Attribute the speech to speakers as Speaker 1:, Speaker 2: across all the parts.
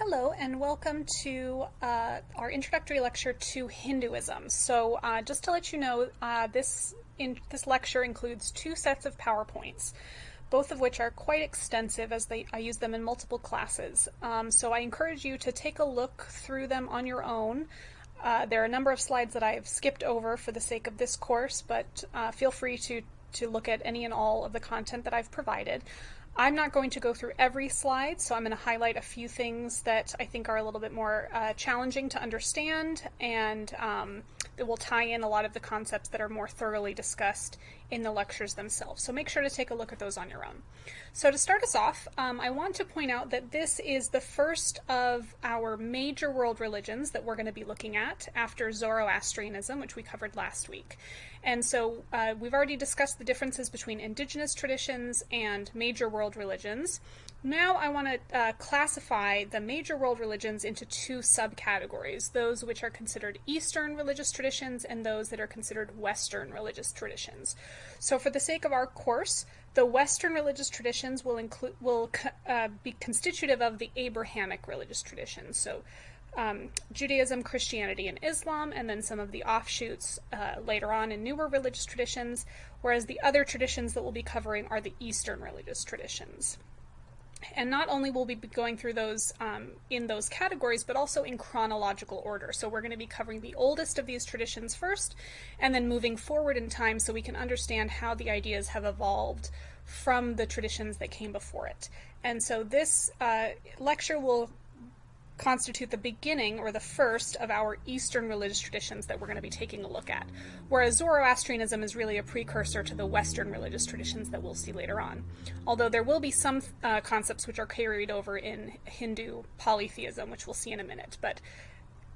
Speaker 1: Hello and welcome to uh, our introductory lecture to Hinduism. So uh, just to let you know, uh, this, in, this lecture includes two sets of PowerPoints, both of which are quite extensive as they, I use them in multiple classes. Um, so I encourage you to take a look through them on your own. Uh, there are a number of slides that I have skipped over for the sake of this course, but uh, feel free to, to look at any and all of the content that I've provided. I'm not going to go through every slide, so I'm going to highlight a few things that I think are a little bit more uh, challenging to understand and um, that will tie in a lot of the concepts that are more thoroughly discussed in the lectures themselves. So make sure to take a look at those on your own. So to start us off, um, I want to point out that this is the first of our major world religions that we're going to be looking at after Zoroastrianism, which we covered last week. And so uh, we've already discussed the differences between indigenous traditions and major world religions. Now I want to uh, classify the major world religions into two subcategories, those which are considered Eastern religious traditions and those that are considered Western religious traditions. So for the sake of our course, the Western religious traditions will include will uh, be constitutive of the Abrahamic religious traditions. So um, Judaism, Christianity, and Islam, and then some of the offshoots uh, later on in newer religious traditions, whereas the other traditions that we'll be covering are the Eastern religious traditions. And not only will we be going through those um, in those categories, but also in chronological order. So we're going to be covering the oldest of these traditions first, and then moving forward in time so we can understand how the ideas have evolved from the traditions that came before it. And so this uh, lecture will constitute the beginning or the first of our Eastern religious traditions that we're going to be taking a look at, whereas Zoroastrianism is really a precursor to the Western religious traditions that we'll see later on. Although there will be some uh, concepts which are carried over in Hindu polytheism, which we'll see in a minute, but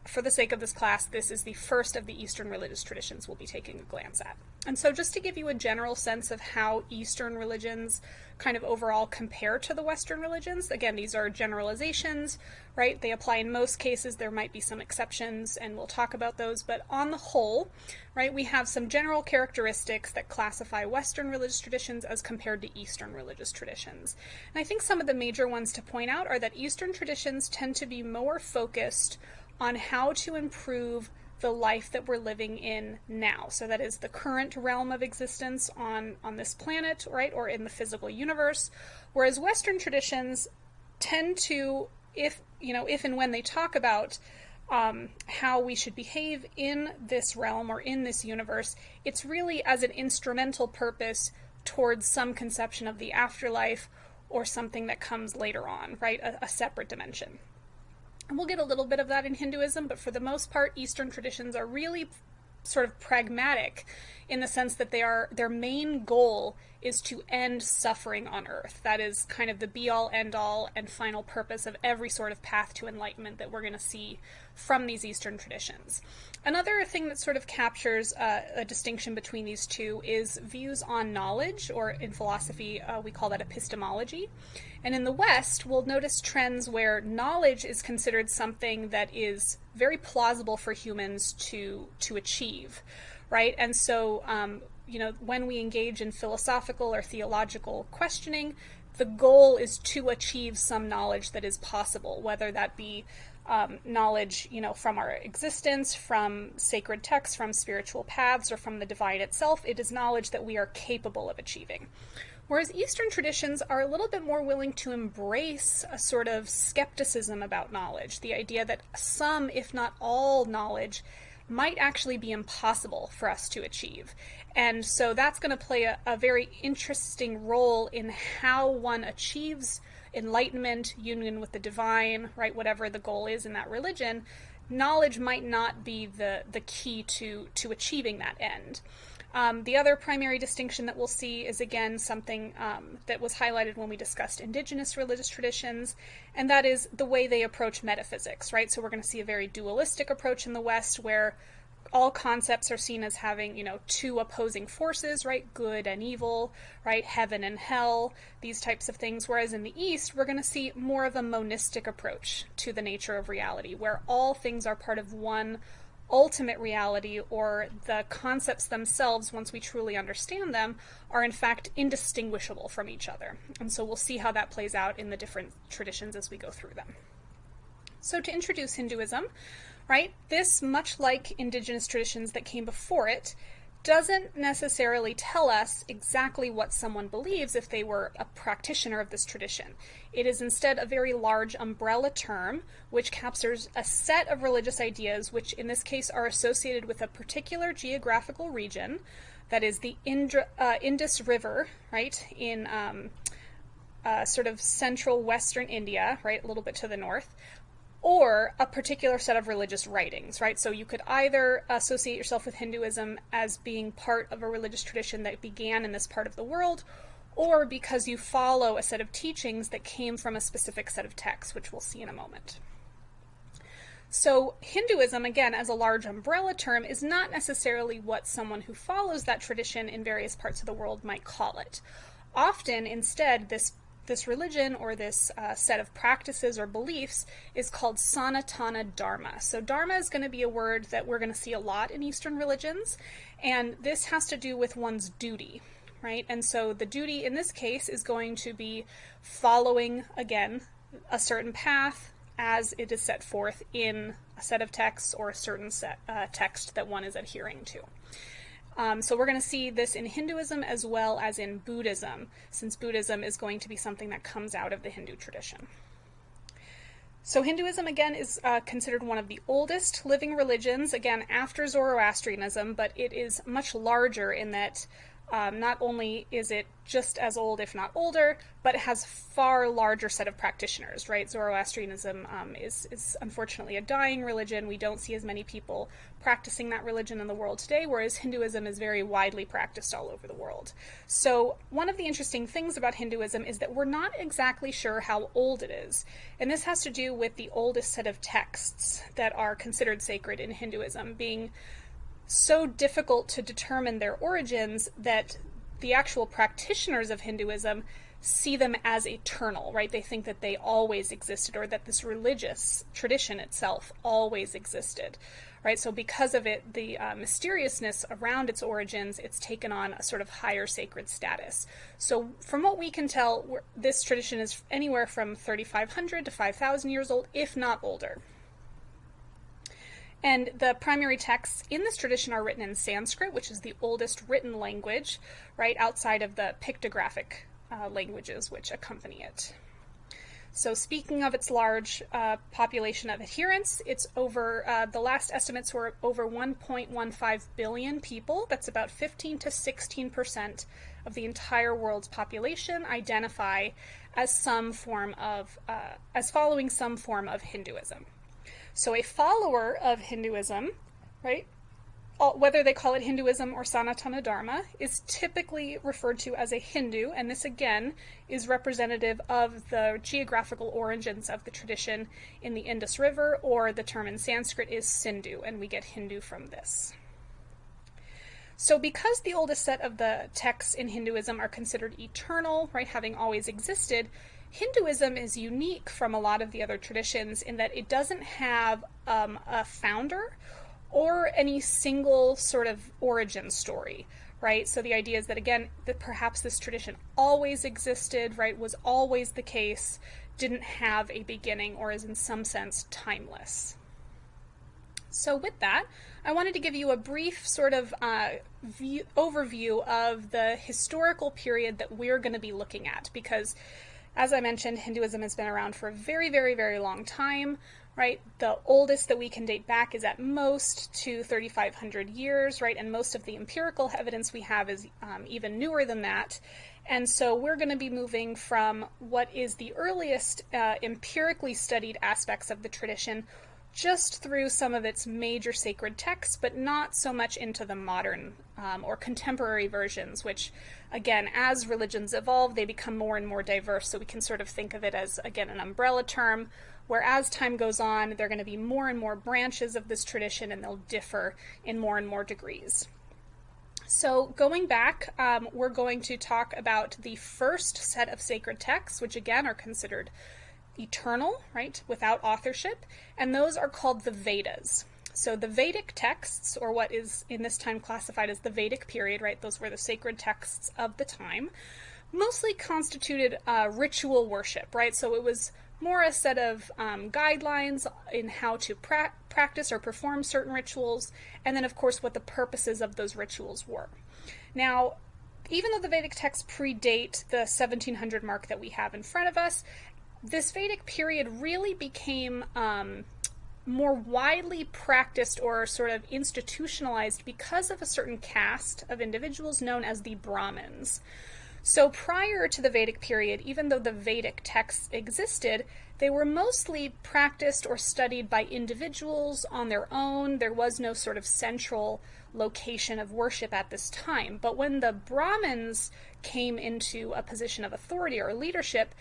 Speaker 1: for the sake of this class, this is the first of the Eastern religious traditions we'll be taking a glance at. And so just to give you a general sense of how Eastern religions kind of overall compare to the Western religions, again, these are generalizations, right? They apply in most cases. There might be some exceptions, and we'll talk about those. But on the whole, right, we have some general characteristics that classify Western religious traditions as compared to Eastern religious traditions. And I think some of the major ones to point out are that Eastern traditions tend to be more focused on how to improve the life that we're living in now. So that is the current realm of existence on, on this planet, right, or in the physical universe. Whereas Western traditions tend to, if you know, if and when they talk about um, how we should behave in this realm or in this universe, it's really as an instrumental purpose towards some conception of the afterlife or something that comes later on, right? A, a separate dimension. We'll get a little bit of that in Hinduism, but for the most part, Eastern traditions are really sort of pragmatic in the sense that they are their main goal is to end suffering on earth. That is kind of the be all end all and final purpose of every sort of path to enlightenment that we're going to see from these Eastern traditions. Another thing that sort of captures uh, a distinction between these two is views on knowledge, or in philosophy, uh, we call that epistemology. And in the West, we'll notice trends where knowledge is considered something that is very plausible for humans to, to achieve, right? And so, um, you know, when we engage in philosophical or theological questioning, the goal is to achieve some knowledge that is possible, whether that be um, knowledge, you know, from our existence, from sacred texts, from spiritual paths, or from the divine itself. It is knowledge that we are capable of achieving. Whereas Eastern traditions are a little bit more willing to embrace a sort of skepticism about knowledge, the idea that some, if not all, knowledge might actually be impossible for us to achieve. And so that's going to play a, a, very interesting role in how one achieves enlightenment, union with the divine, right? Whatever the goal is in that religion, knowledge might not be the, the key to, to achieving that end. Um, the other primary distinction that we'll see is again something um, that was highlighted when we discussed indigenous religious traditions, and that is the way they approach metaphysics, right? So we're going to see a very dualistic approach in the West where all concepts are seen as having, you know, two opposing forces, right? Good and evil, right? Heaven and hell, these types of things. Whereas in the East, we're going to see more of a monistic approach to the nature of reality, where all things are part of one ultimate reality or the concepts themselves, once we truly understand them, are in fact indistinguishable from each other. And so we'll see how that plays out in the different traditions as we go through them. So to introduce Hinduism, right, this, much like indigenous traditions that came before it, doesn't necessarily tell us exactly what someone believes if they were a practitioner of this tradition. It is instead a very large umbrella term which captures a set of religious ideas which in this case are associated with a particular geographical region, that is the Indra, uh, Indus River, right, in um, uh, sort of central western India, right, a little bit to the north, or a particular set of religious writings, right? So you could either associate yourself with Hinduism as being part of a religious tradition that began in this part of the world, or because you follow a set of teachings that came from a specific set of texts, which we'll see in a moment. So, Hinduism, again, as a large umbrella term, is not necessarily what someone who follows that tradition in various parts of the world might call it. Often, instead, this this religion or this uh, set of practices or beliefs is called Sanatana Dharma. So, Dharma is going to be a word that we're going to see a lot in Eastern religions, and this has to do with one's duty, right? And so, the duty in this case is going to be following, again, a certain path as it is set forth in a set of texts or a certain set, uh, text that one is adhering to. Um, so we're going to see this in Hinduism as well as in Buddhism, since Buddhism is going to be something that comes out of the Hindu tradition. So Hinduism, again, is uh, considered one of the oldest living religions, again, after Zoroastrianism, but it is much larger in that um, not only is it just as old, if not older, but it has far larger set of practitioners, right? Zoroastrianism um, is, is unfortunately a dying religion. We don't see as many people practicing that religion in the world today, whereas Hinduism is very widely practiced all over the world. So one of the interesting things about Hinduism is that we're not exactly sure how old it is. And this has to do with the oldest set of texts that are considered sacred in Hinduism being so difficult to determine their origins that the actual practitioners of Hinduism see them as eternal, right? They think that they always existed or that this religious tradition itself always existed, right? So, because of it, the uh, mysteriousness around its origins, it's taken on a sort of higher sacred status. So, from what we can tell, this tradition is anywhere from 3,500 to 5,000 years old, if not older. And the primary texts in this tradition are written in Sanskrit, which is the oldest written language, right outside of the pictographic uh, languages which accompany it. So, speaking of its large uh, population of adherents, it's over, uh, the last estimates were over 1.15 billion people. That's about 15 to 16 percent of the entire world's population identify as some form of, uh, as following some form of Hinduism. So a follower of Hinduism, right, whether they call it Hinduism or Sanatana Dharma, is typically referred to as a Hindu, and this again is representative of the geographical origins of the tradition in the Indus River, or the term in Sanskrit is Sindhu, and we get Hindu from this. So, because the oldest set of the texts in Hinduism are considered eternal, right, having always existed, Hinduism is unique from a lot of the other traditions in that it doesn't have um, a founder or any single sort of origin story, right? So the idea is that, again, that perhaps this tradition always existed, right, was always the case, didn't have a beginning, or is in some sense timeless. So, with that, I wanted to give you a brief sort of uh, view, overview of the historical period that we're going to be looking at because as I mentioned, Hinduism has been around for a very, very, very long time, right? The oldest that we can date back is at most to 3,500 years, right? And most of the empirical evidence we have is um, even newer than that. And so we're going to be moving from what is the earliest uh, empirically studied aspects of the tradition just through some of its major sacred texts, but not so much into the modern um, or contemporary versions, which, again, as religions evolve, they become more and more diverse. So we can sort of think of it as, again, an umbrella term, where as time goes on, there are going to be more and more branches of this tradition and they'll differ in more and more degrees. So, going back, um, we're going to talk about the first set of sacred texts, which again are considered eternal, right, without authorship, and those are called the Vedas. So the Vedic texts, or what is in this time classified as the Vedic period, right, those were the sacred texts of the time, mostly constituted uh, ritual worship, right? So it was more a set of um, guidelines in how to pra- practice or perform certain rituals, and then, of course, what the purposes of those rituals were. Now, even though the Vedic texts predate the 1700 mark that we have in front of us, this Vedic period really became um, more widely practiced or sort of institutionalized because of a certain caste of individuals known as the Brahmins. So prior to the Vedic period, even though the Vedic texts existed, they were mostly practiced or studied by individuals on their own. There was no sort of central location of worship at this time. But when the Brahmins came into a position of authority or leadership,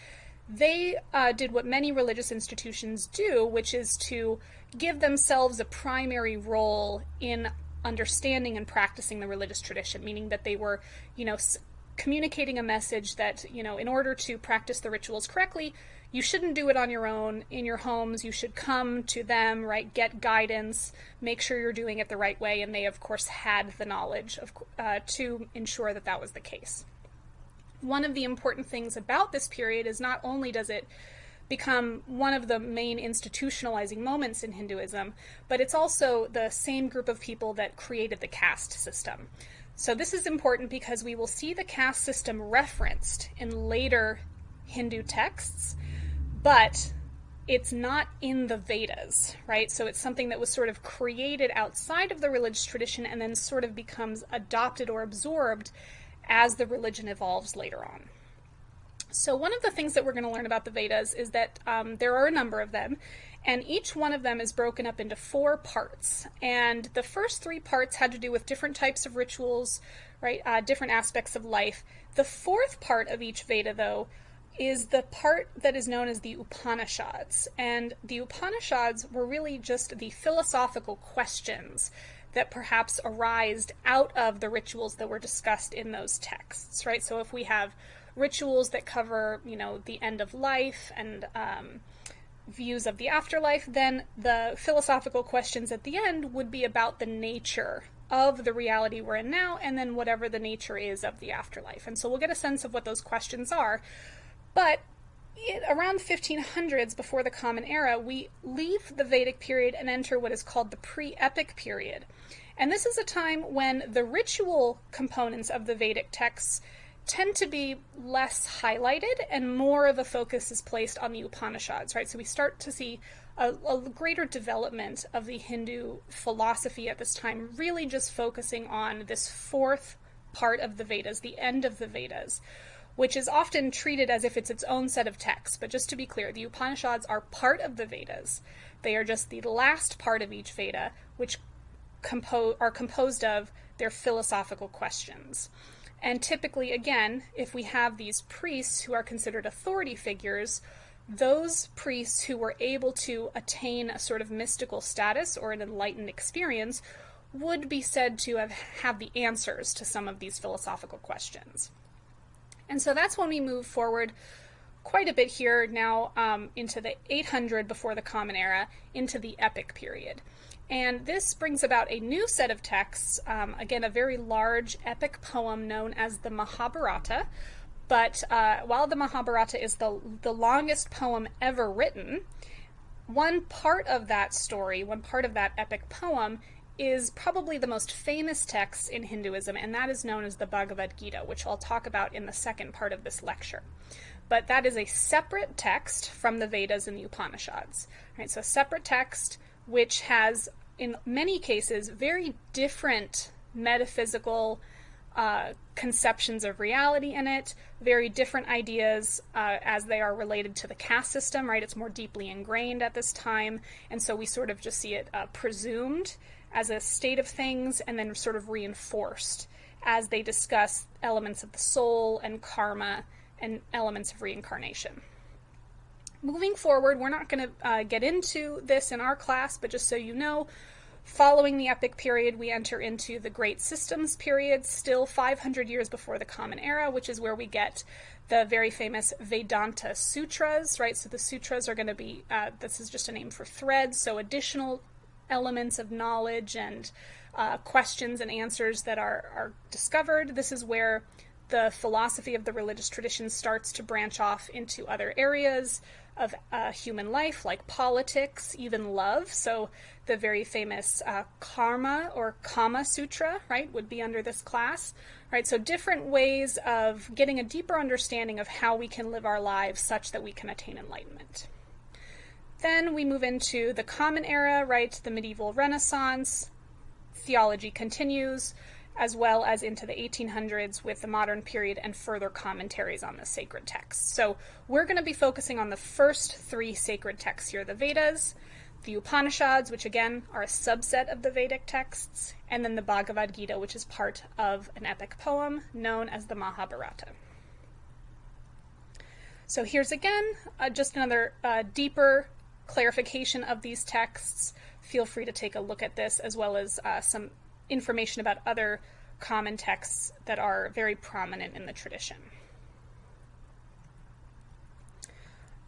Speaker 1: they uh, did what many religious institutions do, which is to give themselves a primary role in understanding and practicing the religious tradition, meaning that they were, you know, communicating a message that, you know, in order to practice the rituals correctly, you shouldn't do it on your own in your homes. You should come to them, right? Get guidance, make sure you're doing it the right way. And they, of course, had the knowledge of, uh, to ensure that that was the case one of the important things about this period is not only does it become one of the main institutionalizing moments in Hinduism, but it's also the same group of people that created the caste system. So this is important because we will see the caste system referenced in later Hindu texts, but it's not in the Vedas, right? So it's something that was sort of created outside of the religious tradition and then sort of becomes adopted or absorbed as the religion evolves later on. So, one of the things that we're going to learn about the Vedas is that um, there are a number of them, and each one of them is broken up into four parts. And the first three parts had to do with different types of rituals, right? Uh, different aspects of life. The fourth part of each Veda, though, is the part that is known as the Upanishads. And the Upanishads were really just the philosophical questions that perhaps arised out of the rituals that were discussed in those texts, right? So if we have rituals that cover, you know, the end of life and um, views of the afterlife, then the philosophical questions at the end would be about the nature of the reality we're in now and then whatever the nature is of the afterlife. And so we'll get a sense of what those questions are. But it, around 1500s, before the Common Era, we leave the Vedic period and enter what is called the pre epic period. And this is a time when the ritual components of the Vedic texts tend to be less highlighted and more of a focus is placed on the Upanishads, right? So we start to see a, a, greater development of the Hindu philosophy at this time, really just focusing on this fourth part of the Vedas, the end of the Vedas, which is often treated as if it's its own set of texts. But just to be clear, the Upanishads are part of the Vedas. They are just the last part of each Veda, which compo- are composed of their philosophical questions. And typically, again, if we have these priests who are considered authority figures, those priests who were able to attain a sort of mystical status or an enlightened experience would be said to have, had the answers to some of these philosophical questions. And so that's when we move forward quite a bit here now um, into the 800 before the Common Era, into the Epic period. And this brings about a new set of texts, um, again, a very large epic poem known as the Mahabharata. But uh, while the Mahabharata is the, the longest poem ever written, one part of that story, one part of that epic poem, is probably the most famous text in Hinduism, and that is known as the Bhagavad Gita, which I'll talk about in the second part of this lecture. But that is a separate text from the Vedas and the Upanishads. Right, so a separate text which has, in many cases, very different metaphysical uh, conceptions of reality in it, very different ideas uh, as they are related to the caste system, right? It's more deeply ingrained at this time, and so we sort of just see it uh, presumed as a state of things and then sort of reinforced as they discuss elements of the soul and karma and elements of reincarnation. Moving forward, we're not going to uh, get into this in our class, but just so you know, following the epic period, we enter into the Great Systems period, still 500 years before the Common Era, which is where we get the very famous Vedanta Sutras, right? So the sutras are going to be, uh, this is just a name for threads, so additional elements of knowledge and uh, questions and answers that are, are discovered. This is where the philosophy of the religious tradition starts to branch off into other areas of uh, human life, like politics, even love. So the very famous uh, Karma or Kama Sutra, right, would be under this class. Right, so different ways of getting a deeper understanding of how we can live our lives such that we can attain enlightenment. Then we move into the Common Era, right, the medieval Renaissance. Theology continues, as well as into the 1800s with the modern period and further commentaries on the sacred texts. So we're going to be focusing on the first three sacred texts here the Vedas, the Upanishads, which again are a subset of the Vedic texts, and then the Bhagavad Gita, which is part of an epic poem known as the Mahabharata. So here's again uh, just another uh, deeper clarification of these texts. Feel free to take a look at this as well as uh, some information about other common texts that are very prominent in the tradition.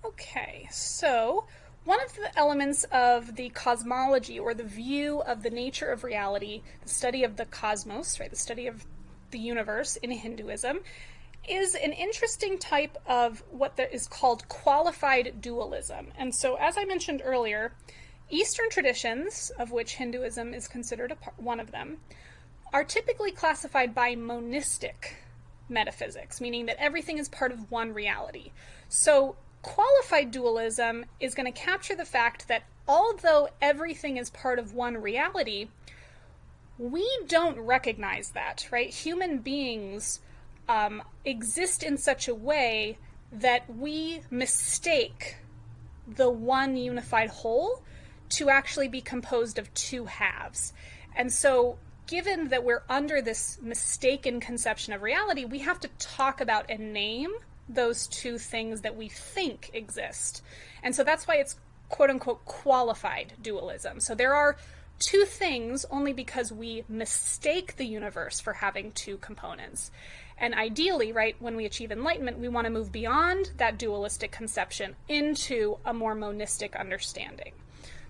Speaker 1: Okay, so one of the elements of the cosmology or the view of the nature of reality, the study of the cosmos, right, the study of the universe in Hinduism, is an interesting type of what is called qualified dualism. And so, as I mentioned earlier, Eastern traditions, of which Hinduism is considered part, one of them, are typically classified by monistic metaphysics, meaning that everything is part of one reality. So, qualified dualism is going to capture the fact that although everything is part of one reality, we don't recognize that, right? Human beings um, exist in such a way that we mistake the one unified whole to actually be composed of two halves. And so, given that we're under this mistaken conception of reality, we have to talk about and name those two things that we think exist. And so that's why it's quote unquote qualified dualism. So there are two things only because we mistake the universe for having two components. And ideally, right, when we achieve enlightenment, we want to move beyond that dualistic conception into a more monistic understanding.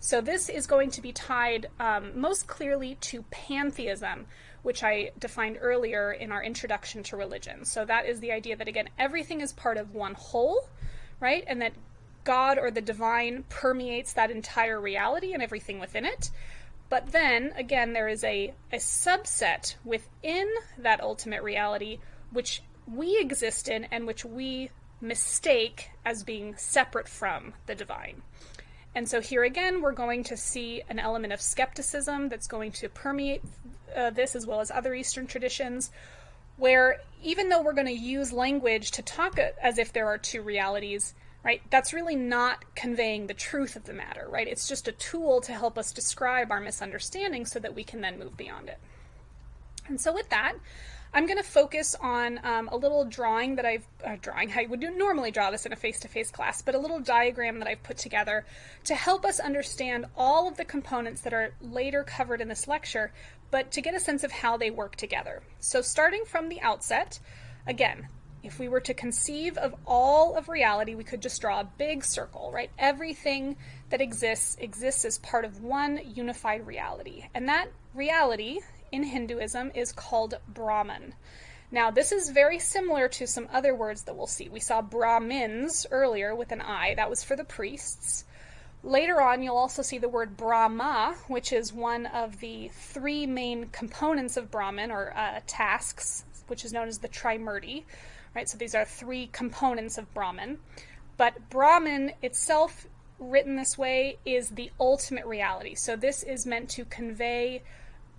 Speaker 1: So this is going to be tied um, most clearly to pantheism, which I defined earlier in our introduction to religion. So that is the idea that, again, everything is part of one whole, right? And that God or the divine permeates that entire reality and everything within it. But then, again, there is a, a subset within that ultimate reality which we exist in and which we mistake as being separate from the divine. And so here again, we're going to see an element of skepticism that's going to permeate uh, this as well as other Eastern traditions, where even though we're going to use language to talk as if there are two realities, right, that's really not conveying the truth of the matter, right? It's just a tool to help us describe our misunderstanding so that we can then move beyond it. And so with that, I'm going to focus on um, a little drawing that I've, uh, drawing, I would normally draw this in a face-to-face class, but a little diagram that I've put together to help us understand all of the components that are later covered in this lecture, but to get a sense of how they work together. So starting from the outset, again, if we were to conceive of all of reality, we could just draw a big circle, right? Everything that exists exists as part of one unified reality. And that reality in Hinduism is called Brahman. Now, this is very similar to some other words that we'll see. We saw Brahmins earlier with an I, that was for the priests. Later on, you'll also see the word Brahma, which is one of the three main components of Brahman, or uh, tasks, which is known as the Trimurti. Right, so these are three components of Brahman. But Brahman itself, written this way, is the ultimate reality. So this is meant to convey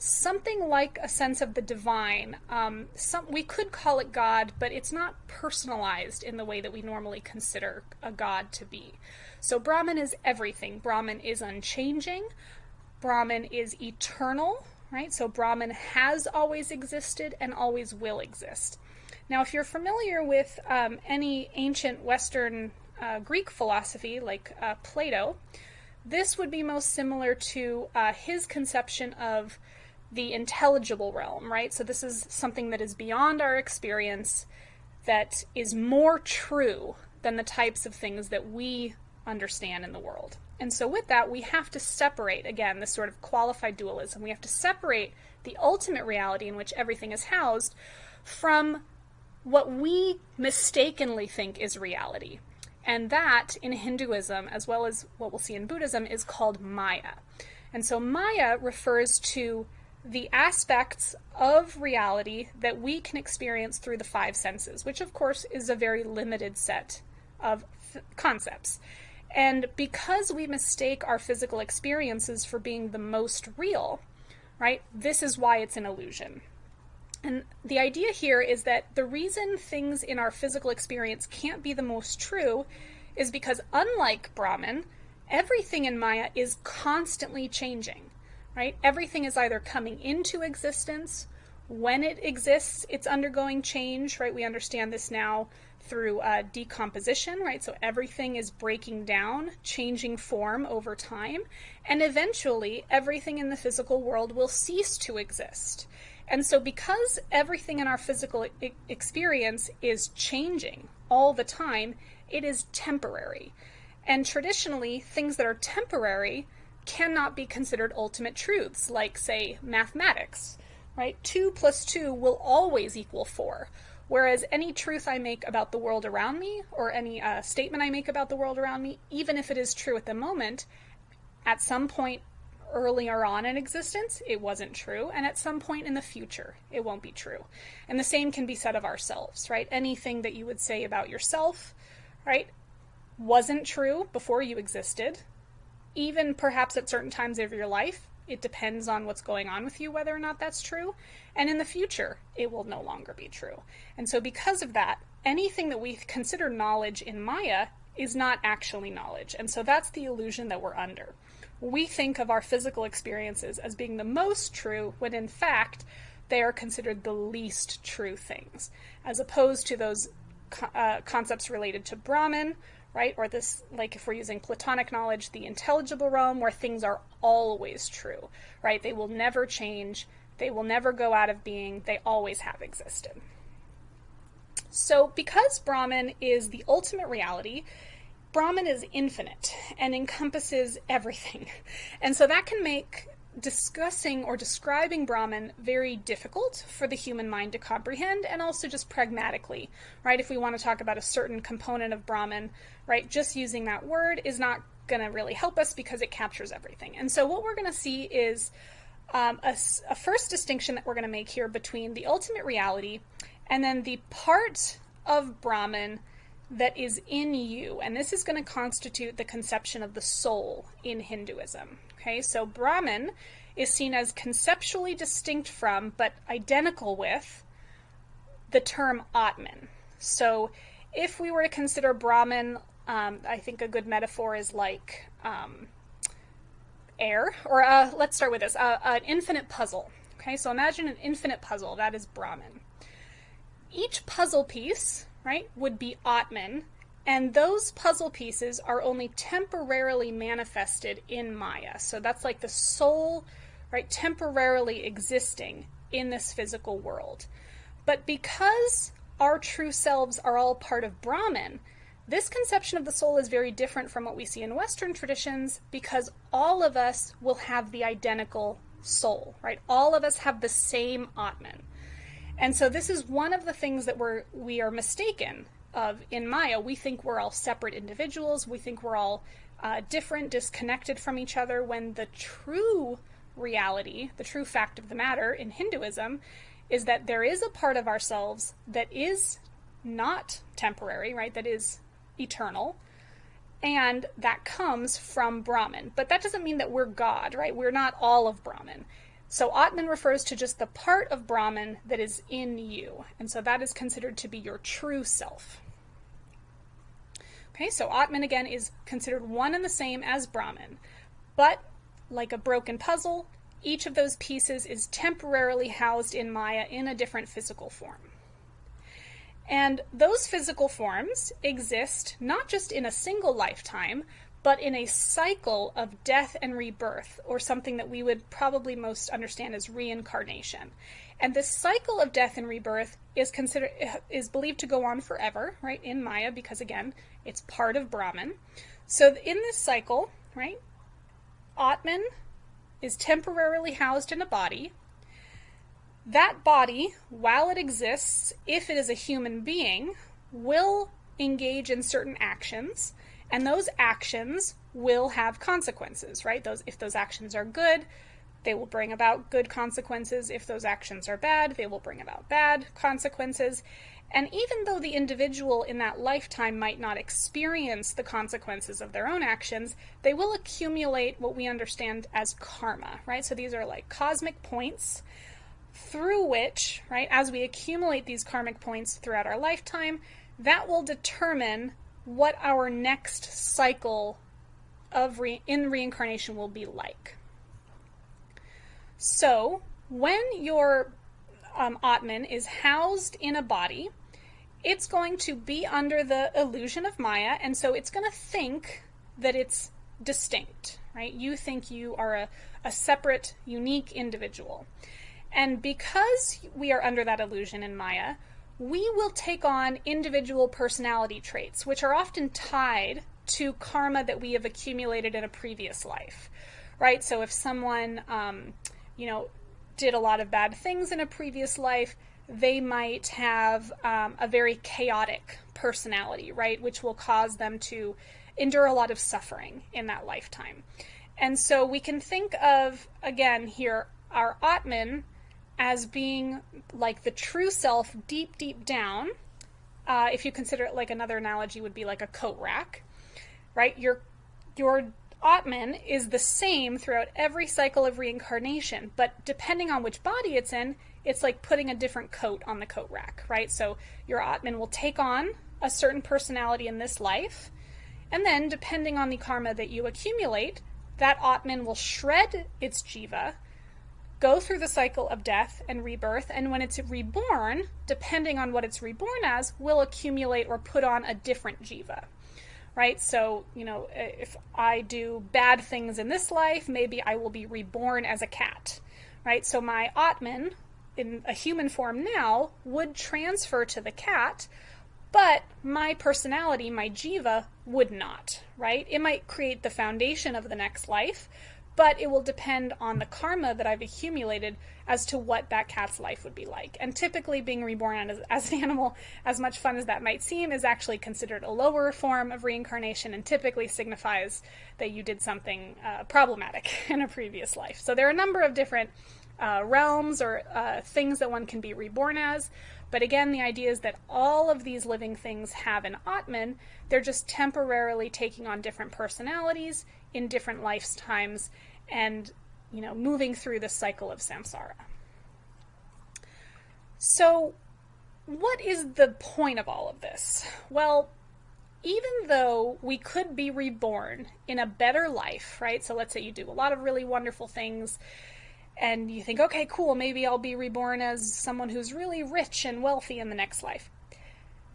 Speaker 1: something like a sense of the divine. Um, some we could call it God, but it's not personalized in the way that we normally consider a God to be. So Brahman is everything. Brahman is unchanging. Brahman is eternal, right? So Brahman has always existed and always will exist. Now, if you're familiar with um, any ancient Western uh, Greek philosophy like uh, Plato, this would be most similar to uh, his conception of the intelligible realm, right? So this is something that is beyond our experience, that is more true than the types of things that we understand in the world. And so with that, we have to separate, again, this sort of qualified dualism. We have to separate the ultimate reality in which everything is housed from what we mistakenly think is reality. And that in Hinduism, as well as what we'll see in Buddhism, is called Maya. And so Maya refers to the aspects of reality that we can experience through the five senses, which of course is a very limited set of concepts. And because we mistake our physical experiences for being the most real, right, this is why it's an illusion. And the idea here is that the reason things in our physical experience can't be the most true is because, unlike Brahman, everything in Maya is constantly changing, right? Everything is either coming into existence, when it exists, it's undergoing change, right? We understand this now through uh, decomposition, right? So everything is breaking down, changing form over time, and eventually everything in the physical world will cease to exist. And so, because everything in our physical I- experience is changing all the time, it is temporary. And traditionally, things that are temporary cannot be considered ultimate truths, like, say, mathematics, right? 2 plus 2 will always equal 4. Whereas any truth I make about the world around me, or any uh, statement I make about the world around me, even if it is true at the moment, at some point earlier on in existence, it wasn't true, and at some point in the future, it won't be true. And the same can be said of ourselves, right? Anything that you would say about yourself, right, wasn't true before you existed, even perhaps at certain times of your life. It depends on what's going on with you whether or not that's true. And in the future, it will no longer be true. And so, because of that, anything that we consider knowledge in Maya is not actually knowledge. And so, that's the illusion that we're under. We think of our physical experiences as being the most true, when in fact, they are considered the least true things, as opposed to those uh, concepts related to Brahman, right? Or this, like if we're using Platonic knowledge, the intelligible realm, where things are always true, right? They will never change they will never go out of being, they always have existed. So, because Brahman is the ultimate reality, Brahman is infinite and encompasses everything. And so that can make discussing or describing Brahman very difficult for the human mind to comprehend and also just pragmatically, right? If we want to talk about a certain component of Brahman, right, just using that word is not going to really help us because it captures everything. And so what we're going to see is um, a, a first distinction that we're going to make here between the ultimate reality and then the part of Brahman that is in you. And this is going to constitute the conception of the soul in Hinduism. Okay, so Brahman is seen as conceptually distinct from, but identical with, the term Atman. So if we were to consider Brahman, um, I think a good metaphor is like um, air, or uh, let's start with this uh, an infinite puzzle. Okay, so imagine an infinite puzzle, that is Brahman. Each puzzle piece, right, would be Atman, and those puzzle pieces are only temporarily manifested in Maya. So that's like the soul, right, temporarily existing in this physical world. But because our true selves are all part of Brahman, this conception of the soul is very different from what we see in Western traditions because all of us will have the identical soul, right? All of us have the same Atman. And so this is one of the things that we're we are mistaken of in Maya. We think we're all separate individuals. We think we're all uh, different, disconnected from each other. When the true reality, the true fact of the matter in Hinduism, is that there is a part of ourselves that is not temporary, right? That is eternal, and that comes from Brahman. But that doesn't mean that we're God, right? We're not all of Brahman. So Atman refers to just the part of Brahman that is in you, and so that is considered to be your true self. Okay, so Atman again is considered one and the same as Brahman, but like a broken puzzle, each of those pieces is temporarily housed in Maya in a different physical form. And those physical forms exist not just in a single lifetime, but in a cycle of death and rebirth, or something that we would probably most understand as reincarnation. And this cycle of death and rebirth is considered is believed to go on forever, right, in Maya, because again, it's part of Brahman. So in this cycle, right, Atman is temporarily housed in a body, that body, while it exists, if it is a human being, will engage in certain actions, and those actions will have consequences, right? Those if those actions are good, they will bring about good consequences. If those actions are bad, they will bring about bad consequences. And even though the individual in that lifetime might not experience the consequences of their own actions, they will accumulate what we understand as karma, right? So these are like cosmic points through which, right, as we accumulate these karmic points throughout our lifetime, that will determine what our next cycle of re- in reincarnation will be like. So, when your um, Atman is housed in a body, it's going to be under the illusion of Maya, and so it's going to think that it's distinct, right? You think you are a, a separate, unique individual. And because we are under that illusion in Maya, we will take on individual personality traits, which are often tied to karma that we have accumulated in a previous life, right? So if someone, um, you know, did a lot of bad things in a previous life, they might have um, a very chaotic personality, right? Which will cause them to endure a lot of suffering in that lifetime. And so we can think of, again, here, our Atman as being like the true self deep, deep down. Uh, if you consider it like another analogy would be like a coat rack, right? Your your Atman is the same throughout every cycle of reincarnation, but depending on which body it's in, it's like putting a different coat on the coat rack, right? So your Atman will take on a certain personality in this life, and then depending on the karma that you accumulate, that Atman will shred its jiva go through the cycle of death and rebirth, and when it's reborn, depending on what it's reborn as, will accumulate or put on a different jiva. Right? So, you know, if I do bad things in this life, maybe I will be reborn as a cat. Right? So my Atman, in a human form now, would transfer to the cat, but my personality, my jiva, would not. Right? It might create the foundation of the next life, but it will depend on the karma that I've accumulated as to what that cat's life would be like. And typically, being reborn as, as, an animal, as much fun as that might seem, is actually considered a lower form of reincarnation and typically signifies that you did something uh, problematic in a previous life. So, there are a number of different uh, realms or uh, things that one can be reborn as. But again, the idea is that all of these living things have an Atman. They're just temporarily taking on different personalities in different lifetimes and you know moving through the cycle of samsara. So what is the point of all of this? Well even though we could be reborn in a better life right? So let's say you do a lot of really wonderful things and you think okay cool maybe i'll be reborn as someone who's really rich and wealthy in the next life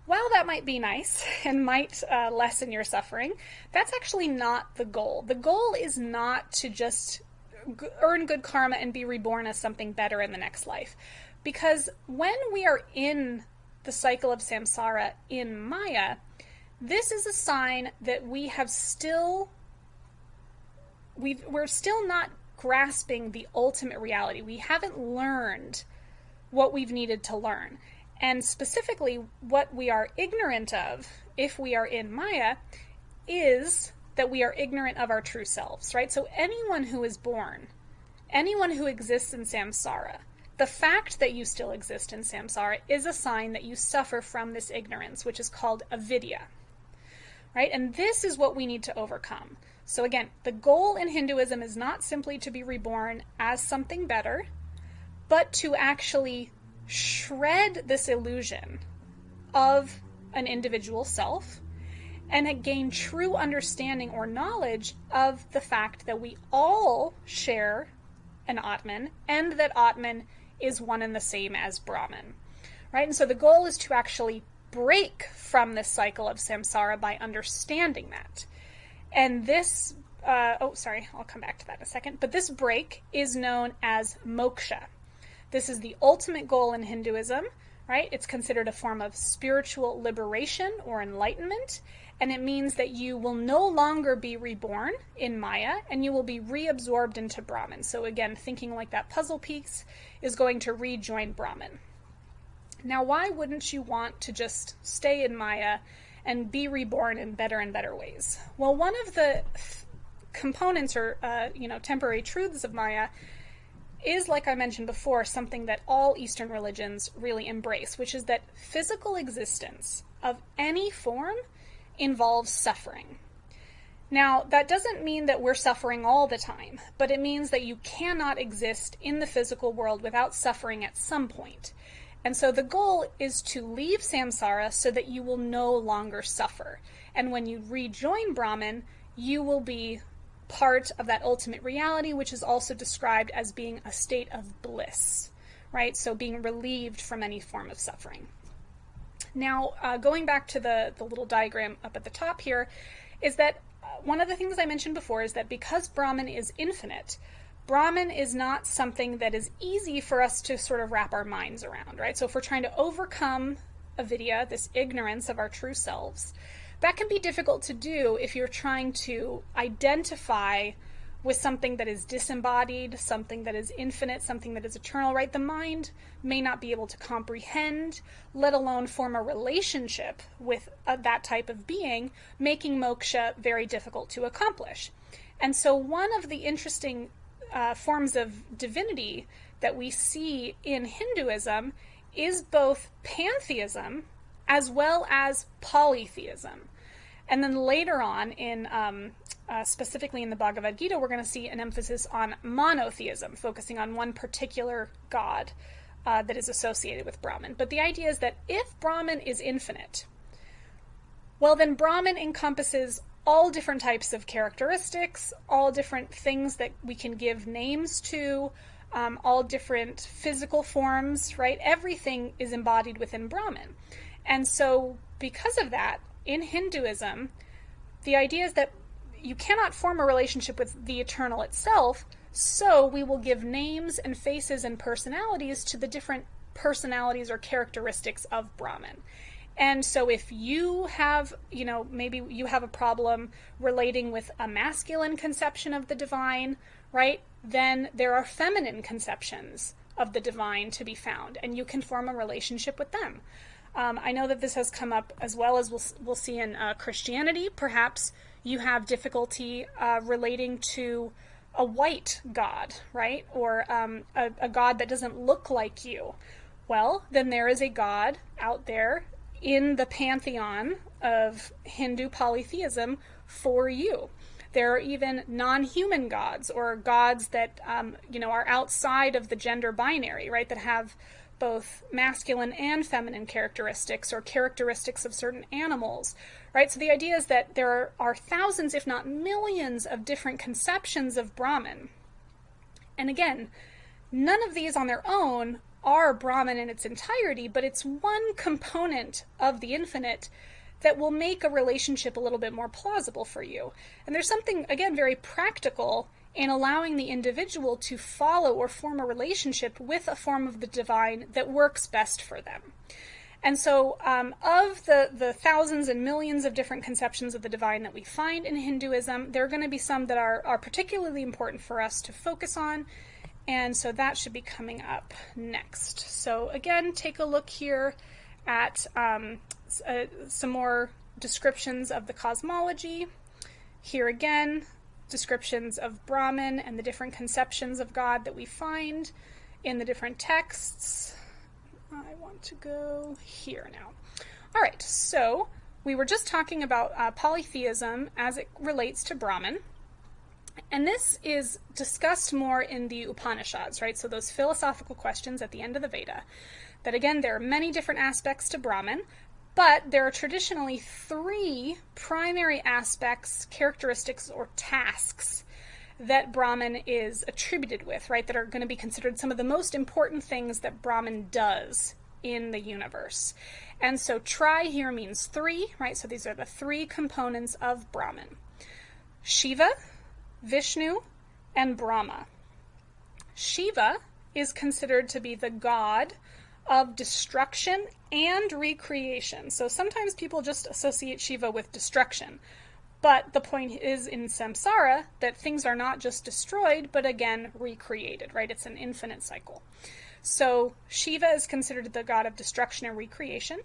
Speaker 1: while that might be nice and might uh, lessen your suffering, that's actually not the goal. The goal is not to just earn good karma and be reborn as something better in the next life. Because when we are in the cycle of samsara in Maya, this is a sign that we have still we we're still not grasping the ultimate reality. We haven't learned what we've needed to learn. And specifically, what we are ignorant of, if we are in Maya, is that we are ignorant of our true selves, right? So, anyone who is born, anyone who exists in samsara, the fact that you still exist in samsara is a sign that you suffer from this ignorance, which is called avidya, right? And this is what we need to overcome. So, again, the goal in Hinduism is not simply to be reborn as something better, but to actually shred this illusion of an individual self and gain true understanding or knowledge of the fact that we all share an Atman and that Atman is one and the same as Brahman. Right? And so the goal is to actually break from this cycle of samsara by understanding that. And this, uh, oh, sorry, I'll come back to that in a second. But this break is known as moksha. This is the ultimate goal in Hinduism, right? It's considered a form of spiritual liberation or enlightenment. and it means that you will no longer be reborn in Maya and you will be reabsorbed into Brahman. So, again, thinking like that puzzle piece is going to rejoin Brahman. Now, why wouldn't you want to just stay in Maya and be reborn in better and better ways? Well, one of the components or uh, you know temporary truths of Maya is, like I mentioned before, something that all Eastern religions really embrace, which is that physical existence of any form involves suffering. Now, that doesn't mean that we're suffering all the time, but it means that you cannot exist in the physical world without suffering at some point. And so the goal is to leave samsara so that you will no longer suffer. And when you rejoin Brahman, you will be part of that ultimate reality, which is also described as being a state of bliss, right? So being relieved from any form of suffering. Now, uh, going back to the, the little diagram up at the top here, is that uh, one of the things I mentioned before is that because Brahman is infinite, Brahman is not something that is easy for us to sort of wrap our minds around, right? So if we're trying to overcome avidya, this ignorance of our true selves, that can be difficult to do if you're trying to identify with something that is disembodied, something that is infinite, something that is eternal, right? The mind may not be able to comprehend, let alone form a relationship with uh, that type of being, making moksha very difficult to accomplish. And so, one of the interesting uh, forms of divinity that we see in Hinduism is both pantheism as well as polytheism. And then later on, in um, uh, specifically in the Bhagavad Gita, we're going to see an emphasis on monotheism, focusing on one particular god uh, that is associated with Brahman. But the idea is that if Brahman is infinite, well, then Brahman encompasses all different types of characteristics, all different things that we can give names to, um, all different physical forms, right? Everything is embodied within Brahman. And so, because of that, in Hinduism, the idea is that you cannot form a relationship with the eternal itself, so we will give names and faces and personalities to the different personalities or characteristics of Brahman. And so if you have, you know, maybe you have a problem relating with a masculine conception of the divine, right? Then there are feminine conceptions of the divine to be found, and you can form a relationship with them. Um, I know that this has come up as well as we'll, we'll see in uh, Christianity. Perhaps you have difficulty uh, relating to a white God, right? Or um, a, a God that doesn't look like you. Well, then there is a God out there in the pantheon of Hindu polytheism for you. There are even non-human gods or gods that um, you know are outside of the gender binary, right? That have both masculine and feminine characteristics or characteristics of certain animals, right? So the idea is that there are thousands, if not millions, of different conceptions of Brahman. And again, none of these on their own are Brahman in its entirety, but it's one component of the infinite that will make a relationship a little bit more plausible for you. And there's something, again, very practical in allowing the individual to follow or form a relationship with a form of the divine that works best for them. And so, um, of the, the thousands and millions of different conceptions of the divine that we find in Hinduism, there are going to be some that are, are particularly important for us to focus on. And so that should be coming up next. So, again, take a look here at um, uh, some more descriptions of the cosmology. Here again, descriptions of Brahman and the different conceptions of God that we find in the different texts. I want to go here now. All right, so we were just talking about uh, polytheism as it relates to Brahman. And this is discussed more in the Upanishads, right? So those philosophical questions at the end of the Veda. That again, there are many different aspects to Brahman, but there are traditionally three primary aspects, characteristics, or tasks that Brahman is attributed with, right? That are going to be considered some of the most important things that Brahman does in the universe. And so tri here means three, right? So these are the three components of Brahman Shiva, Vishnu, and Brahma. Shiva is considered to be the god of destruction and recreation. So sometimes people just associate Shiva with destruction. But the point is in samsara that things are not just destroyed, but again recreated, right? It's an infinite cycle. So Shiva is considered the god of destruction and recreation.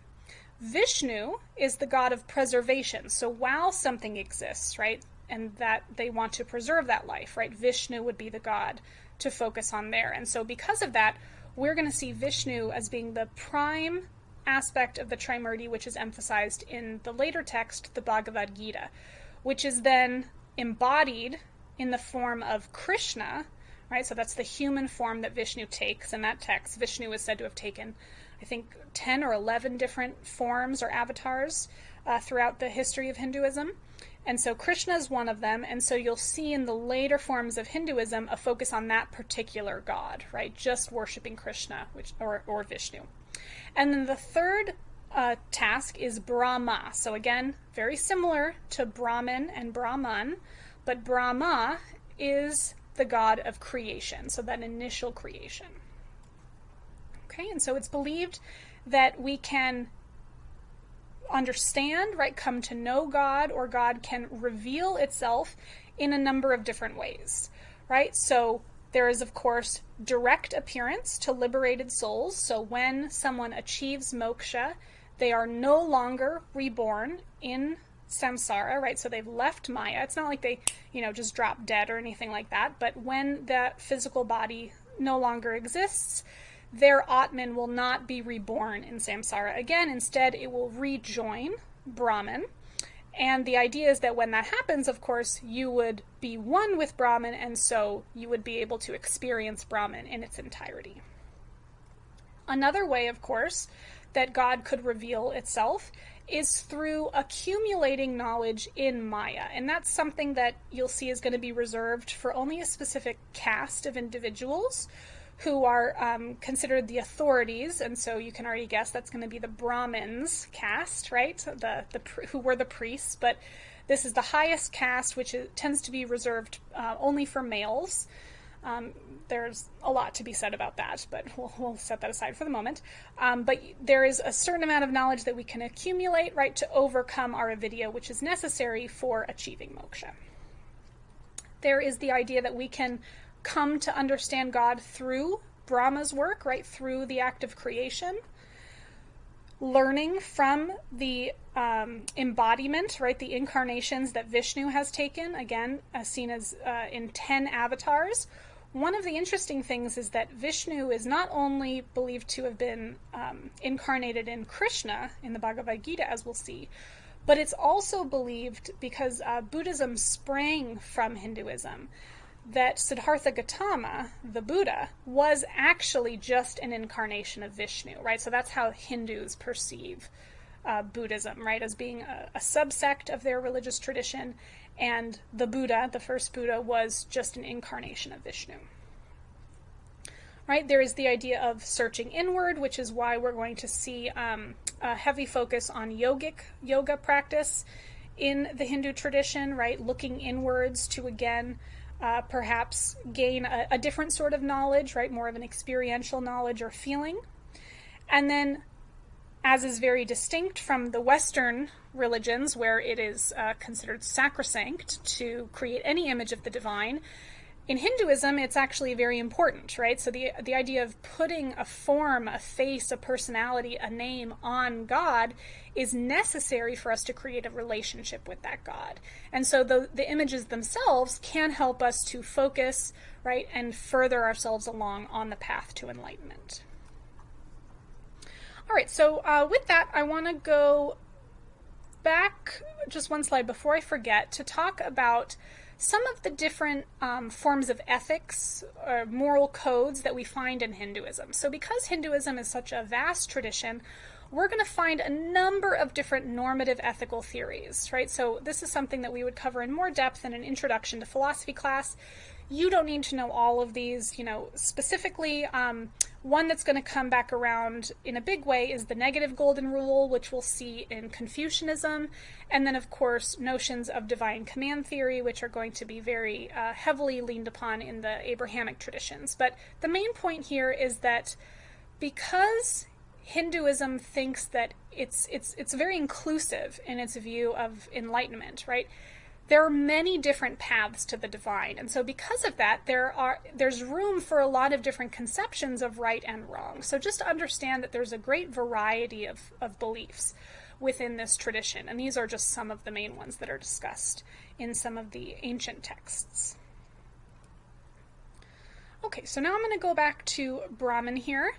Speaker 1: Vishnu is the god of preservation. So while something exists, right, and that they want to preserve that life, right, Vishnu would be the god to focus on there. And so because of that, we're going to see Vishnu as being the prime aspect of the Trimurti, which is emphasized in the later text, the Bhagavad Gita, which is then embodied in the form of Krishna, right? So that's the human form that Vishnu takes in that text. Vishnu is said to have taken, I think, 10 or 11 different forms or avatars uh, throughout the history of Hinduism. And so Krishna is one of them. And so you'll see in the later forms of Hinduism a focus on that particular god, right? Just worshiping Krishna which, or, or Vishnu. And then the third uh, task is Brahma. So again, very similar to Brahman and Brahman, but Brahma is the god of creation, so that initial creation. Okay, and so it's believed that we can understand, right, come to know God, or God can reveal itself in a number of different ways, right? So there is, of course, direct appearance to liberated souls. So when someone achieves moksha, they are no longer reborn in samsara, right? So they've left Maya. It's not like they, you know, just drop dead or anything like that. But when that physical body no longer exists, their Atman will not be reborn in samsara again. Instead, it will rejoin Brahman. And the idea is that when that happens, of course, you would be one with Brahman, and so you would be able to experience Brahman in its entirety. Another way, of course, that God could reveal itself is through accumulating knowledge in Maya. And that's something that you'll see is going to be reserved for only a specific caste of individuals who are um, considered the authorities. And so you can already guess that's going to be the Brahmins caste, right? The, the who were the priests. But this is the highest caste, which is, tends to be reserved uh, only for males. Um, there's a lot to be said about that, but we'll, we'll set that aside for the moment. Um, but there is a certain amount of knowledge that we can accumulate, right, to overcome our avidya, which is necessary for achieving moksha. There is the idea that we can come to understand God through Brahma's work, right, through the act of creation, learning from the um, embodiment, right, the incarnations that Vishnu has taken, again, as seen as uh, in 10 avatars. One of the interesting things is that Vishnu is not only believed to have been um, incarnated in Krishna in the Bhagavad Gita, as we'll see, but it's also believed because uh, Buddhism sprang from Hinduism that Siddhartha Gautama, the Buddha, was actually just an incarnation of Vishnu, right? So that's how Hindus perceive uh, Buddhism, right, as being a, a subsect of their religious tradition and the Buddha, the first Buddha, was just an incarnation of Vishnu. Right, there is the idea of searching inward, which is why we're going to see um, a heavy focus on yogic yoga practice in the Hindu tradition, right? Looking inwards to again uh, perhaps gain a, a different sort of knowledge, right? More of an experiential knowledge or feeling. And then as is very distinct from the Western religions, where it is uh, considered sacrosanct to create any image of the divine. In Hinduism, it's actually very important, right? So the the idea of putting a form, a face, a personality, a name on God is necessary for us to create a relationship with that God. And so the the images themselves can help us to focus, right, and further ourselves along on the path to enlightenment. All right, so uh, with that, I want to go back just one slide before I forget to talk about some of the different um, forms of ethics or moral codes that we find in Hinduism. So, because Hinduism is such a vast tradition, we're going to find a number of different normative ethical theories, right? So, this is something that we would cover in more depth in an introduction to philosophy class. You don't need to know all of these, you know, specifically. Um, one that's going to come back around in a big way is the negative golden rule, which we'll see in Confucianism. And then, of course, notions of divine command theory, which are going to be very uh, heavily leaned upon in the Abrahamic traditions. But the main point here is that because Hinduism thinks that it's it's it's very inclusive in its view of enlightenment, right? There are many different paths to the divine. And so because of that, there are there's room for a lot of different conceptions of right and wrong. So just understand that there's a great variety of, of beliefs within this tradition. And these are just some of the main ones that are discussed in some of the ancient texts. Okay, so now I'm going to go back to Brahman here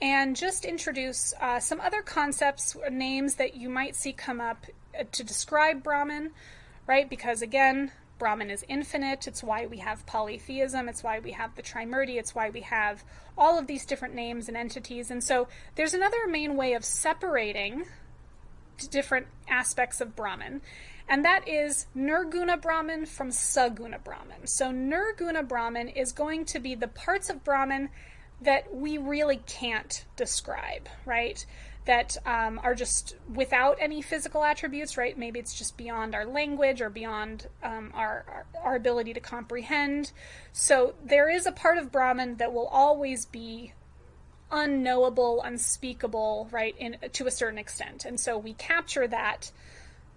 Speaker 1: and just introduce uh, some other concepts, names that you might see come up uh, to describe Brahman, right? Because again, Brahman is infinite. It's why we have polytheism. It's why we have the Trimurti. It's why we have all of these different names and entities. And so there's another main way of separating different aspects of Brahman, and that is Nirguna Brahman from Saguna Brahman. So Nirguna Brahman is going to be the parts of Brahman that we really can't describe, right? That um, are just without any physical attributes, right? Maybe it's just beyond our language or beyond um, our, our, our ability to comprehend. So there is a part of Brahman that will always be unknowable, unspeakable, right? In to a certain extent, and so we capture that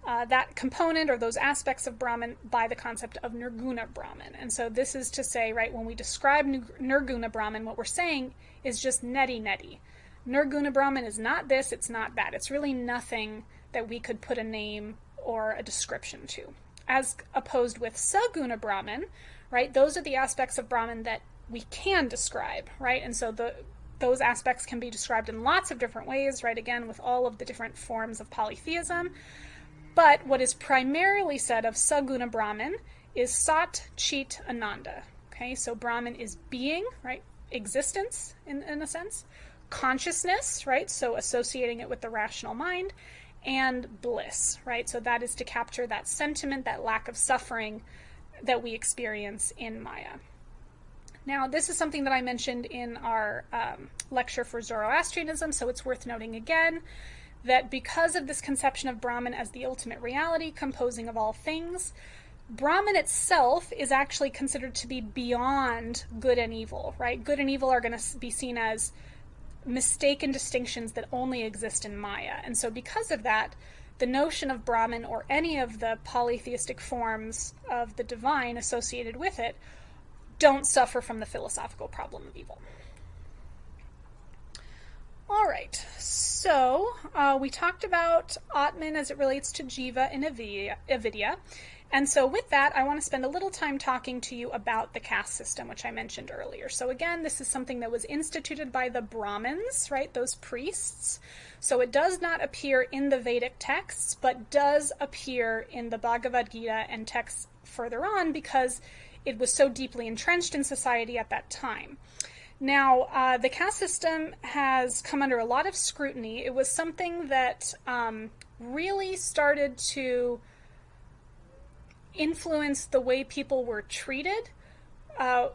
Speaker 1: uh, that component or those aspects of Brahman by the concept of Nirguna Brahman. And so this is to say, right, when we describe Nirguna Brahman, what we're saying is just neti neti. Nirguna Brahman is not this, it's not that. It's really nothing that we could put a name or a description to. As opposed with Saguna Brahman, right, those are the aspects of Brahman that we can describe, right? And so the those aspects can be described in lots of different ways, right? Again, with all of the different forms of polytheism. But what is primarily said of Saguna Brahman is Sat Chit Ananda. Okay, so Brahman is being, right? Existence, in, in a sense, consciousness, right? So associating it with the rational mind, and bliss, right? So that is to capture that sentiment, that lack of suffering that we experience in Maya. Now, this is something that I mentioned in our um, lecture for Zoroastrianism, so it's worth noting again that because of this conception of Brahman as the ultimate reality, composing of all things, Brahman itself is actually considered to be beyond good and evil, right? Good and evil are going to be seen as mistaken distinctions that only exist in Maya. And so, because of that, the notion of Brahman or any of the polytheistic forms of the divine associated with it don't suffer from the philosophical problem of evil. All right, so uh, we talked about Atman as it relates to Jiva and Avidya. And so with that, I want to spend a little time talking to you about the caste system, which I mentioned earlier. So again, this is something that was instituted by the Brahmins, right, those priests. So it does not appear in the Vedic texts, but does appear in the Bhagavad Gita and texts further on because it was so deeply entrenched in society at that time. Now, uh, the caste system has come under a lot of scrutiny. It was something that um, really started to influence the way people were treated uh,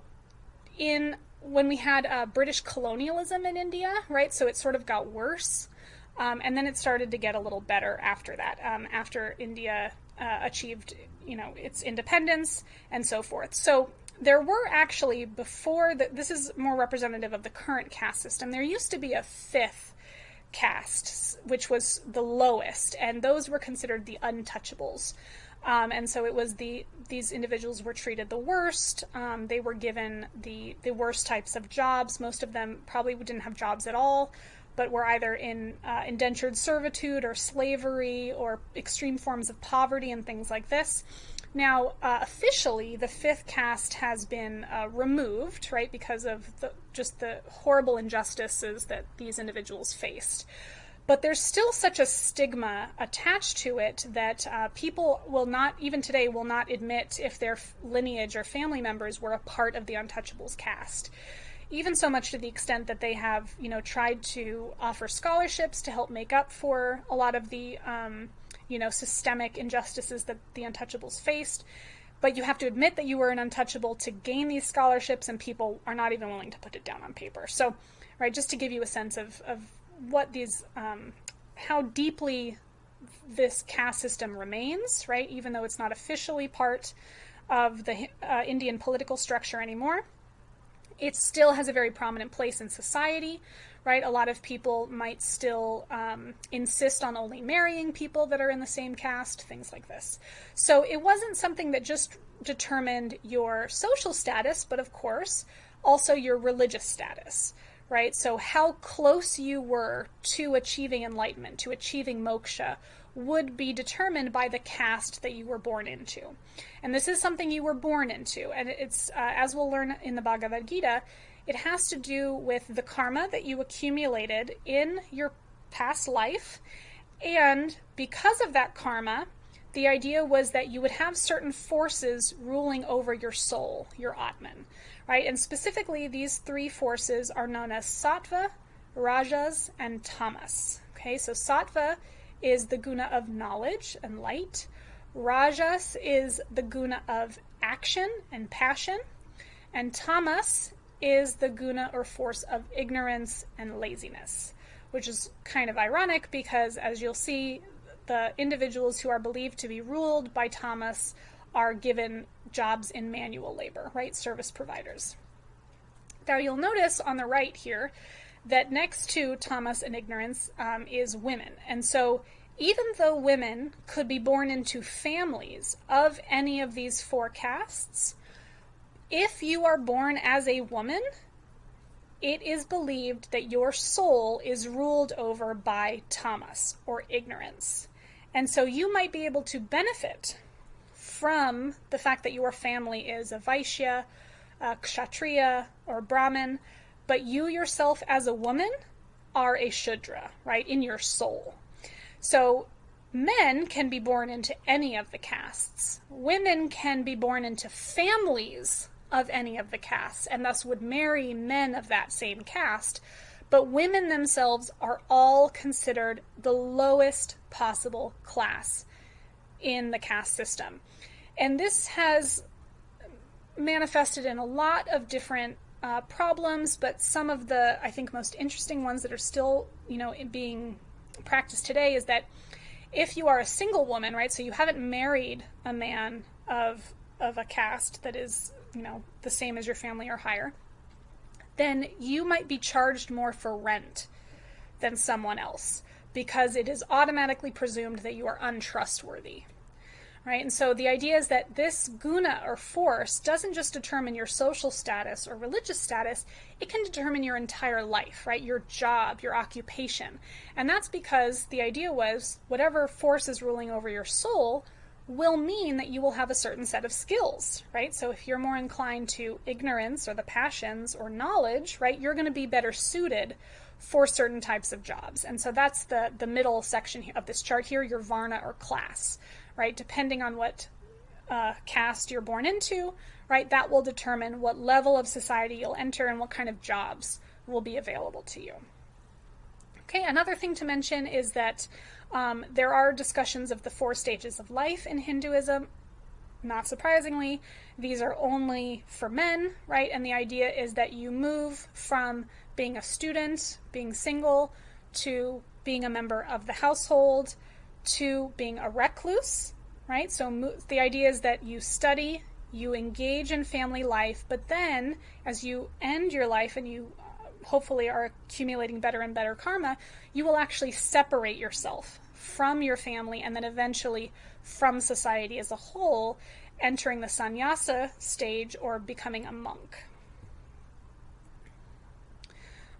Speaker 1: in when we had uh, British colonialism in India, right? So it sort of got worse. Um, and then it started to get a little better after that, um, after India uh, achieved, you know, its independence and so forth. So there were actually before that this is more representative of the current caste system there used to be a fifth caste which was the lowest and those were considered the untouchables um, and so it was the these individuals were treated the worst. Um, they were given the the worst types of jobs. Most of them probably didn't have jobs at all but were either in uh, indentured servitude or slavery or extreme forms of poverty and things like this. Now, uh, officially, the fifth caste has been uh, removed, right, because of the, just the horrible injustices that these individuals faced. But there's still such a stigma attached to it that uh, people will not, even today, will not admit if their lineage or family members were a part of the Untouchables caste even so much to the extent that they have, you know, tried to offer scholarships to help make up for a lot of the um, you know, systemic injustices that the untouchables faced. But you have to admit that you were an untouchable to gain these scholarships, and people are not even willing to put it down on paper. So, right, just to give you a sense of, of what these, um, how deeply this caste system remains, right, even though it's not officially part of the uh, Indian political structure anymore, it still has a very prominent place in society right? A lot of people might still um, insist on only marrying people that are in the same caste, things like this. So it wasn't something that just determined your social status, but of course, also your religious status, right? So how close you were to achieving enlightenment, to achieving moksha, would be determined by the caste that you were born into. And this is something you were born into. And it's, uh, as we'll learn in the Bhagavad Gita, it has to do with the karma that you accumulated in your past life. And because of that karma, the idea was that you would have certain forces ruling over your soul, your Atman, right? And specifically, these three forces are known as sattva, rajas, and tamas. Okay, so sattva is the guna of knowledge and light. Rajas is the guna of action and passion. And tamas is the guna or force of ignorance and laziness, which is kind of ironic because, as you'll see, the individuals who are believed to be ruled by tamas are given jobs in manual labor, right? Service providers. Now, you'll notice on the right here that next to tamas and ignorance um, is women. And so even though women could be born into families of any of these four castes, if you are born as a woman, it is believed that your soul is ruled over by tamas or ignorance. And so you might be able to benefit from the fact that your family is a Vaishya, a Kshatriya, or Brahmin, but you yourself as a woman are a Shudra, right, in your soul. So men can be born into any of the castes. Women can be born into families of any of the castes and thus would marry men of that same caste. But women themselves are all considered the lowest possible class in the caste system. And this has manifested in a lot of different uh, problems, but some of the, I think, most interesting ones that are still, you know, being practiced today is that if you are a single woman, right, so you haven't married a man of of a caste that is, you know, the same as your family or higher, then you might be charged more for rent than someone else because it is automatically presumed that you are untrustworthy right? And so the idea is that this guna or force doesn't just determine your social status or religious status, it can determine your entire life, right? Your job, your occupation. And that's because the idea was whatever force is ruling over your soul will mean that you will have a certain set of skills, right? So if you're more inclined to ignorance or the passions or knowledge, right, you're going to be better suited for certain types of jobs. And so that's the the middle section of this chart here, your varna or class, right? Depending on what uh, caste you're born into, right? That will determine what level of society you'll enter and what kind of jobs will be available to you. Okay, another thing to mention is that um, there are discussions of the four stages of life in Hinduism. Not surprisingly, these are only for men, right? And the idea is that you move from being a student, being single, to being a member of the household, to being a recluse, right? So the idea is that you study, you engage in family life, but then as you end your life and you uh, hopefully are accumulating better and better karma, you will actually separate yourself from your family and then eventually from society as a whole, entering the sannyasa stage or becoming a monk.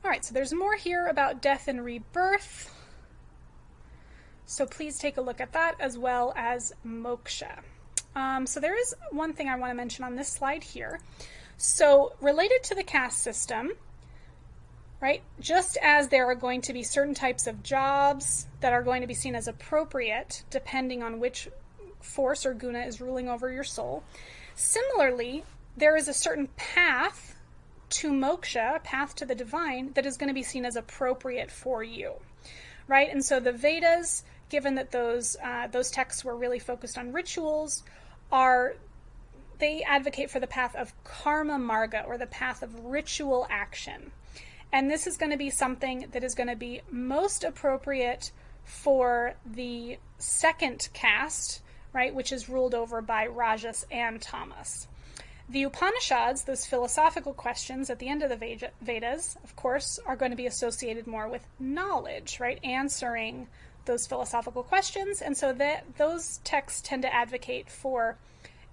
Speaker 1: All right, so there's more here about death and rebirth. So please take a look at that as well as moksha. Um, so there is one thing I want to mention on this slide here. So related to the caste system, right, just as there are going to be certain types of jobs that are going to be seen as appropriate depending on which force or guna is ruling over your soul, similarly, there is a certain path to moksha, a path to the divine, that is going to be seen as appropriate for you, right? And so the Vedas given that those uh, those texts were really focused on rituals, are they advocate for the path of karma marga or the path of ritual action. And this is going to be something that is going to be most appropriate for the second caste, right, which is ruled over by Rajas and Tamas. The Upanishads, those philosophical questions at the end of the Vedas, of course, are going to be associated more with knowledge, right? Answering those philosophical questions. And so that those texts tend to advocate for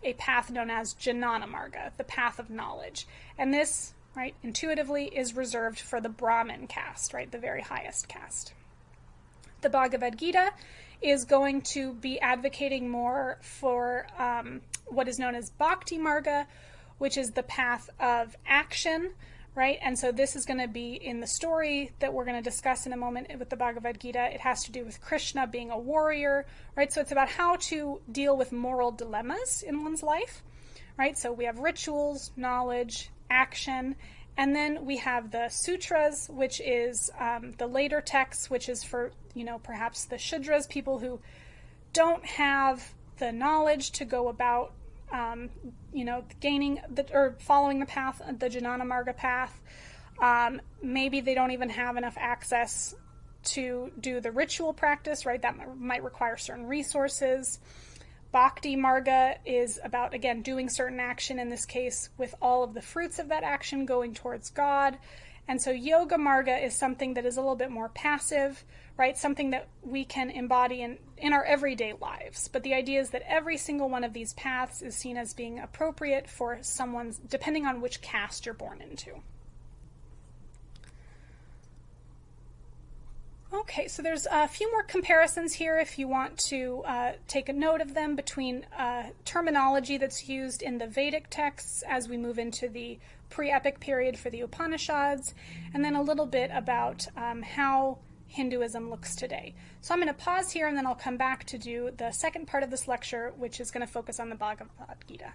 Speaker 1: a path known as Jnana Marga, the path of knowledge. And this, right, intuitively is reserved for the Brahmin caste, right, the very highest caste. The Bhagavad Gita is going to be advocating more for um, what is known as Bhakti Marga, which is the path of action, right? And so this is going to be in the story that we're going to discuss in a moment with the Bhagavad Gita. It has to do with Krishna being a warrior, right? So it's about how to deal with moral dilemmas in one's life, right? So we have rituals, knowledge, action, and then we have the sutras, which is um, the later texts, which is for, you know, perhaps the Shudras, people who don't have the knowledge to go about um, you know, gaining the, or following the path, the Jnana Marga path. Um, maybe they don't even have enough access to do the ritual practice, right? That might require certain resources. Bhakti Marga is about, again, doing certain action, in this case, with all of the fruits of that action going towards God. And so Yoga Marga is something that is a little bit more passive, right? Something that we can embody in, in our everyday lives. But the idea is that every single one of these paths is seen as being appropriate for someone's, depending on which caste you're born into. Okay, so there's a few more comparisons here if you want to uh, take a note of them between uh, terminology that's used in the Vedic texts as we move into the pre-epic period for the Upanishads, and then a little bit about um, how Hinduism looks today. So I'm going to pause here and then I'll come back to do the second part of this lecture, which is going to focus on the Bhagavad Gita.